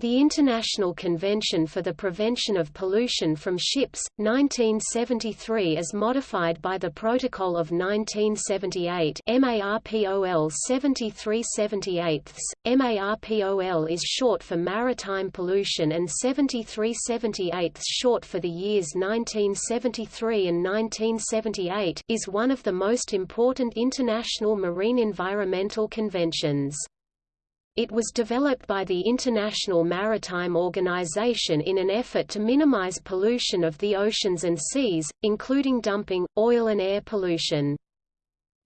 The International Convention for the Prevention of Pollution from Ships, 1973 as modified by the Protocol of 1978 MARPOL 7378 MARPOL is short for maritime pollution and 7378 short for the years 1973 and 1978 is one of the most important international marine environmental conventions. It was developed by the International Maritime Organization in an effort to minimize pollution of the oceans and seas, including dumping, oil and air pollution.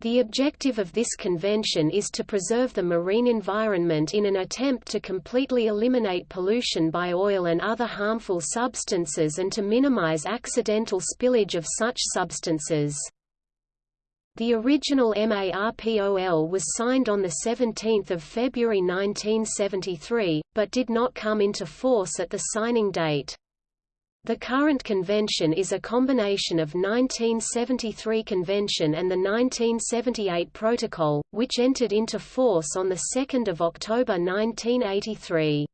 The objective of this convention is to preserve the marine environment in an attempt to completely eliminate pollution by oil and other harmful substances and to minimize accidental spillage of such substances. The original MARPOL was signed on 17 February 1973, but did not come into force at the signing date. The current convention is a combination of 1973 convention and the 1978 protocol, which entered into force on 2 October 1983.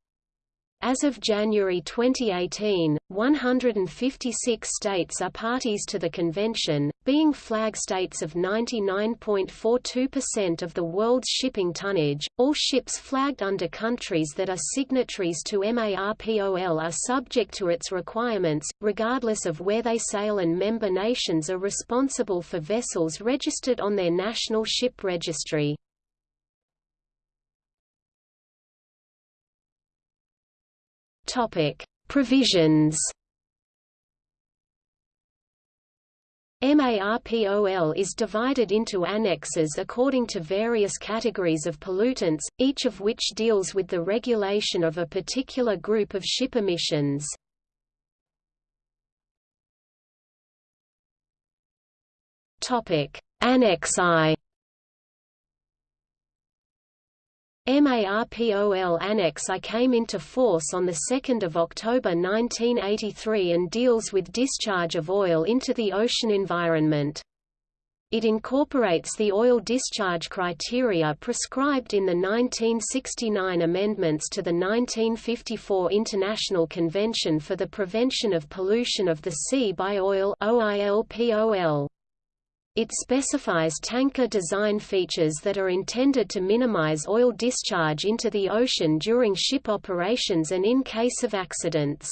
As of January 2018, 156 states are parties to the convention, being flag states of 99.42% of the world's shipping tonnage. All ships flagged under countries that are signatories to MARPOL are subject to its requirements, regardless of where they sail, and member nations are responsible for vessels registered on their national ship registry. Topic: Provisions. MARPOL is divided into annexes according to various categories of pollutants, each of which deals with the regulation of a particular group of ship emissions. Annex I MARPOL Annex I came into force on 2 October 1983 and deals with discharge of oil into the ocean environment. It incorporates the oil discharge criteria prescribed in the 1969 amendments to the 1954 International Convention for the Prevention of Pollution of the Sea by Oil OILPOL. It specifies tanker design features that are intended to minimize oil discharge into the ocean during ship operations and in case of accidents.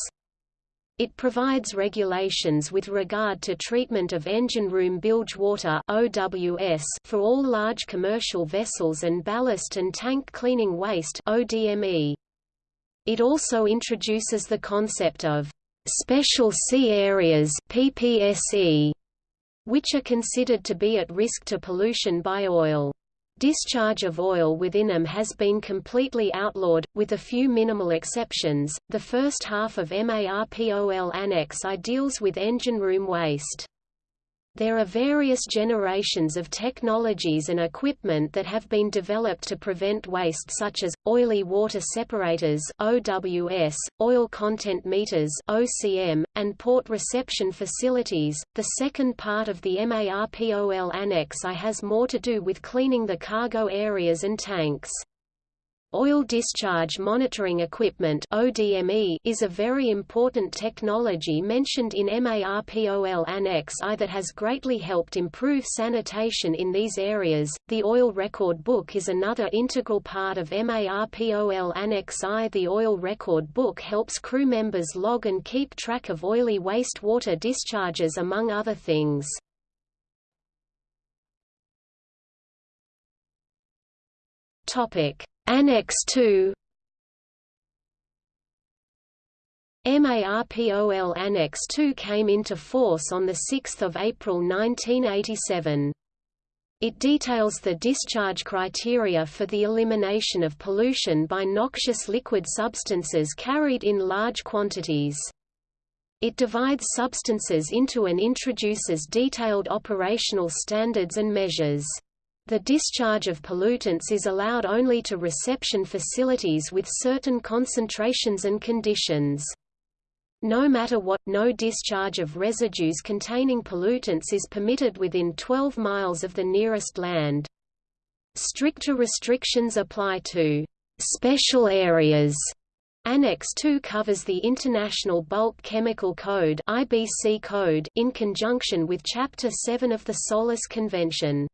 It provides regulations with regard to treatment of engine room bilge water (OWS) for all large commercial vessels and ballast and tank cleaning waste (ODME). It also introduces the concept of special sea areas (PPSE) which are considered to be at risk to pollution by oil. Discharge of oil within them has been completely outlawed, with a few minimal exceptions. The first half of MARPOL Annex I deals with engine room waste. There are various generations of technologies and equipment that have been developed to prevent waste such as, oily water separators OWS, oil content meters OCM, and port reception facilities. The second part of the MARPOL Annex I has more to do with cleaning the cargo areas and tanks. Oil Discharge Monitoring Equipment ODME is a very important technology mentioned in MARPOL Annex I that has greatly helped improve sanitation in these areas. The Oil Record Book is another integral part of MARPOL Annex I. The Oil Record Book helps crew members log and keep track of oily wastewater discharges among other things. Topic Annex II MARPOL Annex II came into force on 6 April 1987. It details the discharge criteria for the elimination of pollution by noxious liquid substances carried in large quantities. It divides substances into and introduces detailed operational standards and measures. The discharge of pollutants is allowed only to reception facilities with certain concentrations and conditions. No matter what, no discharge of residues containing pollutants is permitted within 12 miles of the nearest land. Stricter restrictions apply to special areas Annex II covers the International Bulk Chemical Code (IBC code) in conjunction with Chapter 7 of the SOLAS Convention.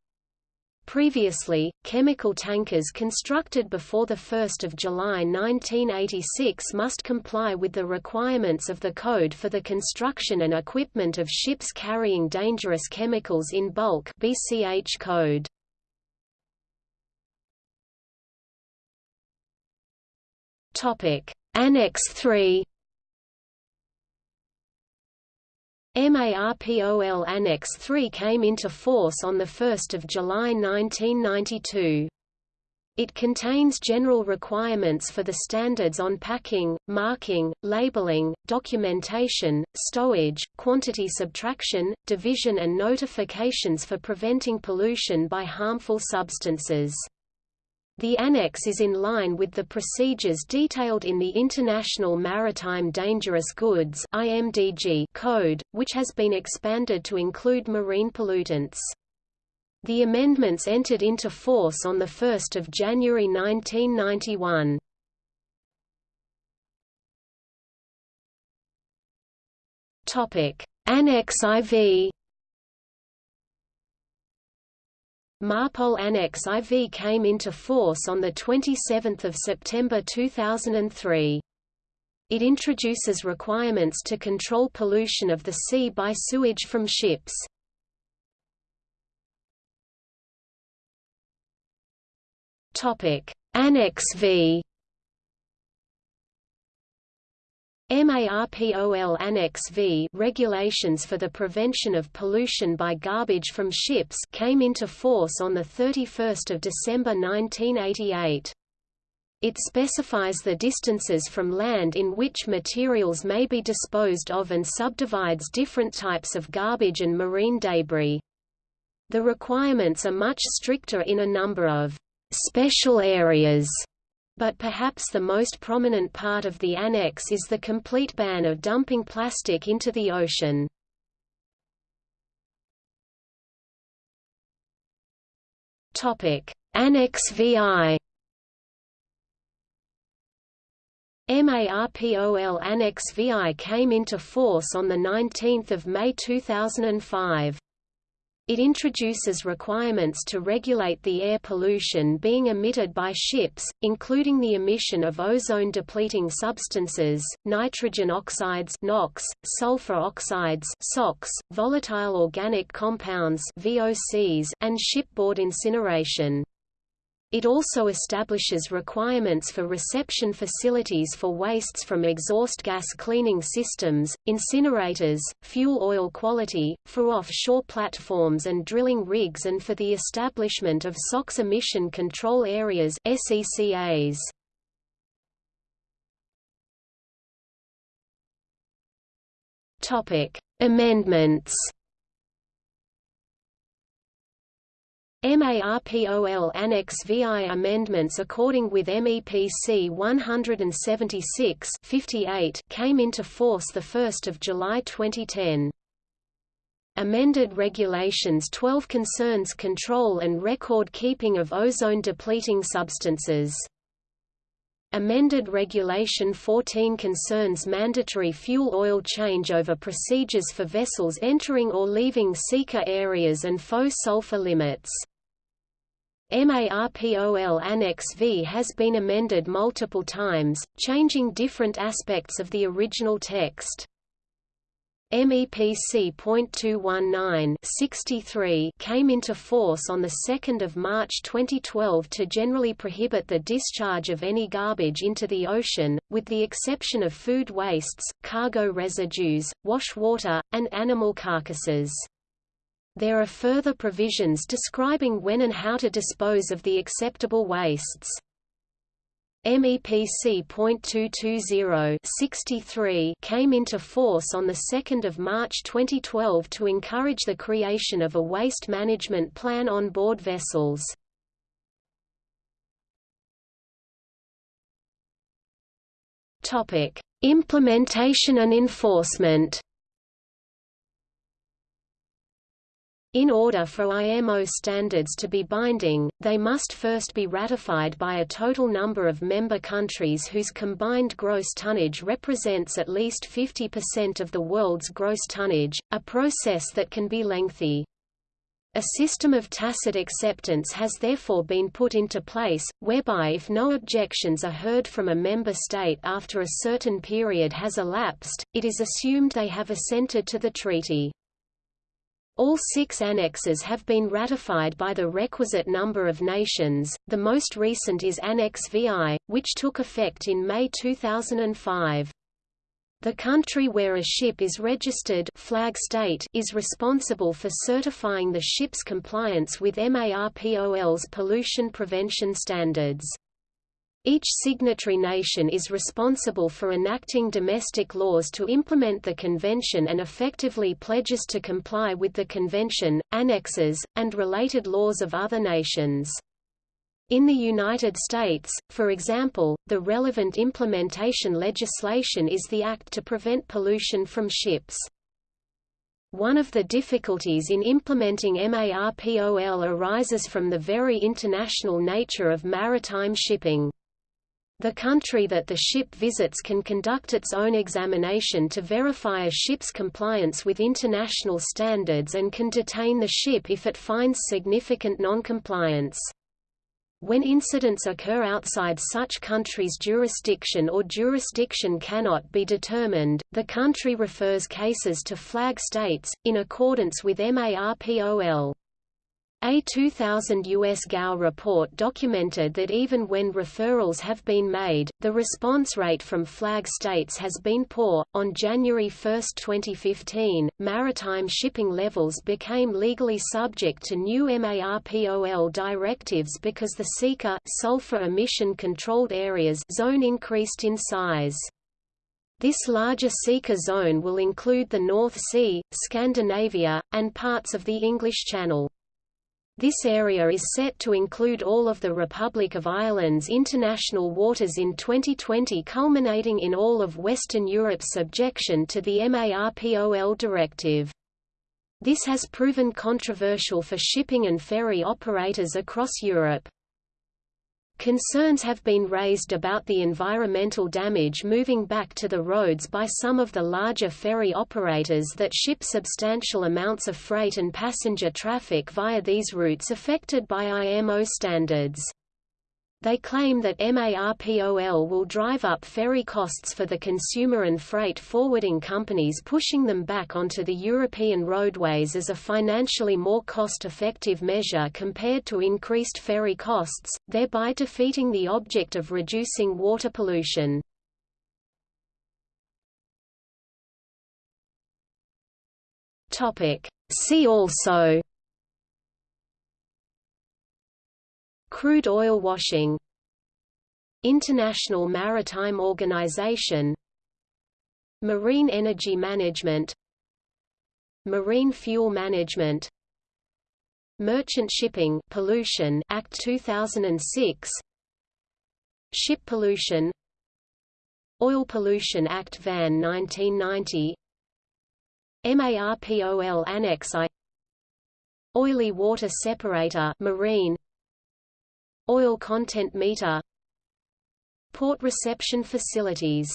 Previously, chemical tankers constructed before 1 July 1986 must comply with the requirements of the Code for the construction and equipment of ships carrying dangerous chemicals in bulk BCH code. Annex 3 MARPOL Annex III came into force on 1 July 1992. It contains general requirements for the standards on packing, marking, labeling, documentation, stowage, quantity subtraction, division and notifications for preventing pollution by harmful substances. The annex is in line with the procedures detailed in the International Maritime Dangerous Goods (IMDG) Code, which has been expanded to include marine pollutants. The amendments entered into force on 1 January 1991. Annex IV MARPOL Annex IV came into force on 27 September 2003. It introduces requirements to control pollution of the sea by sewage from ships. Annex V MARPOL Annex V regulations for the prevention of pollution by garbage from ships came into force on 31 December 1988. It specifies the distances from land in which materials may be disposed of and subdivides different types of garbage and marine debris. The requirements are much stricter in a number of special areas but perhaps the most prominent part of the annex is the complete ban of dumping plastic into the ocean. Annex VI MARPOL Annex VI came into force on 19 May 2005. It introduces requirements to regulate the air pollution being emitted by ships, including the emission of ozone-depleting substances, nitrogen oxides NOx, sulfur oxides SOx, volatile organic compounds VOCs, and shipboard incineration. It also establishes requirements for reception facilities for wastes from exhaust gas cleaning systems, incinerators, fuel oil quality, for offshore platforms and drilling rigs and for the establishment of SOx emission control areas SECAs. Amendments MARPOL Annex VI amendments according with MEPC 176 58 came into force 1 July 2010. Amended Regulations 12 concerns control and record keeping of ozone-depleting substances. Amended Regulation 14 concerns mandatory fuel oil changeover procedures for vessels entering or leaving SECA areas and faux sulfur limits. MARPOL Annex V has been amended multiple times, changing different aspects of the original text. MEPC.219 came into force on 2 March 2012 to generally prohibit the discharge of any garbage into the ocean, with the exception of food wastes, cargo residues, wash water, and animal carcasses. There are further provisions describing when and how to dispose of the acceptable wastes. MEPC.220 came into force on 2 March 2012 to encourage the creation of a waste management plan on board vessels. Implementation and enforcement In order for IMO standards to be binding, they must first be ratified by a total number of member countries whose combined gross tonnage represents at least 50% of the world's gross tonnage, a process that can be lengthy. A system of tacit acceptance has therefore been put into place, whereby if no objections are heard from a member state after a certain period has elapsed, it is assumed they have assented to the treaty. All six annexes have been ratified by the requisite number of nations, the most recent is Annex VI, which took effect in May 2005. The country where a ship is registered flag state is responsible for certifying the ship's compliance with MARPOL's pollution prevention standards. Each signatory nation is responsible for enacting domestic laws to implement the convention and effectively pledges to comply with the convention, annexes, and related laws of other nations. In the United States, for example, the relevant implementation legislation is the Act to Prevent Pollution from Ships. One of the difficulties in implementing MARPOL arises from the very international nature of maritime shipping. The country that the ship visits can conduct its own examination to verify a ship's compliance with international standards and can detain the ship if it finds significant noncompliance. When incidents occur outside such country's jurisdiction or jurisdiction cannot be determined, the country refers cases to flag states, in accordance with MARPOL. A 2000 U.S. GAO report documented that even when referrals have been made, the response rate from flag states has been poor. On January 1, 2015, maritime shipping levels became legally subject to new MARPOL directives because the SECA sulfur emission controlled areas zone increased in size. This larger SECA zone will include the North Sea, Scandinavia, and parts of the English Channel. This area is set to include all of the Republic of Ireland's international waters in 2020 culminating in all of Western Europe's subjection to the MARPOL directive. This has proven controversial for shipping and ferry operators across Europe. Concerns have been raised about the environmental damage moving back to the roads by some of the larger ferry operators that ship substantial amounts of freight and passenger traffic via these routes affected by IMO standards. They claim that MARPOL will drive up ferry costs for the consumer and freight forwarding companies pushing them back onto the European roadways as a financially more cost-effective measure compared to increased ferry costs, thereby defeating the object of reducing water pollution. See also Crude oil washing International Maritime Organization Marine energy management Marine fuel management Merchant Shipping Pollution Act 2006 Ship Pollution Oil Pollution Act VAN 1990 MARPOL Annex I Oily water separator marine Oil content meter Port reception facilities